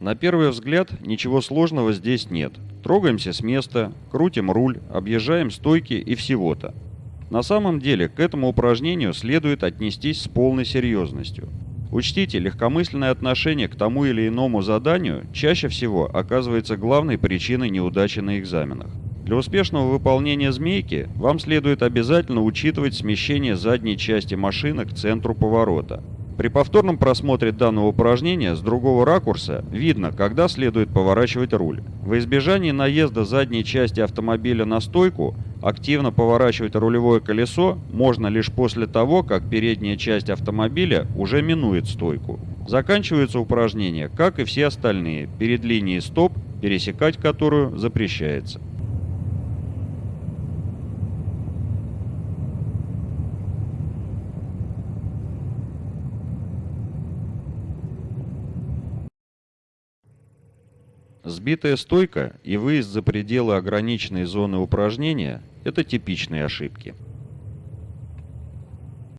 На первый взгляд ничего сложного здесь нет. Трогаемся с места, крутим руль, объезжаем стойки и всего-то. На самом деле к этому упражнению следует отнестись с полной серьезностью. Учтите, легкомысленное отношение к тому или иному заданию чаще всего оказывается главной причиной неудачи на экзаменах. Для успешного выполнения змейки вам следует обязательно учитывать смещение задней части машины к центру поворота. При повторном просмотре данного упражнения с другого ракурса видно, когда следует поворачивать руль. В избежании наезда задней части автомобиля на стойку активно поворачивать рулевое колесо можно лишь после того, как передняя часть автомобиля уже минует стойку. Заканчивается упражнение, как и все остальные, перед линией стоп, пересекать которую запрещается. Сбитая стойка и выезд за пределы ограниченной зоны упражнения – это типичные ошибки.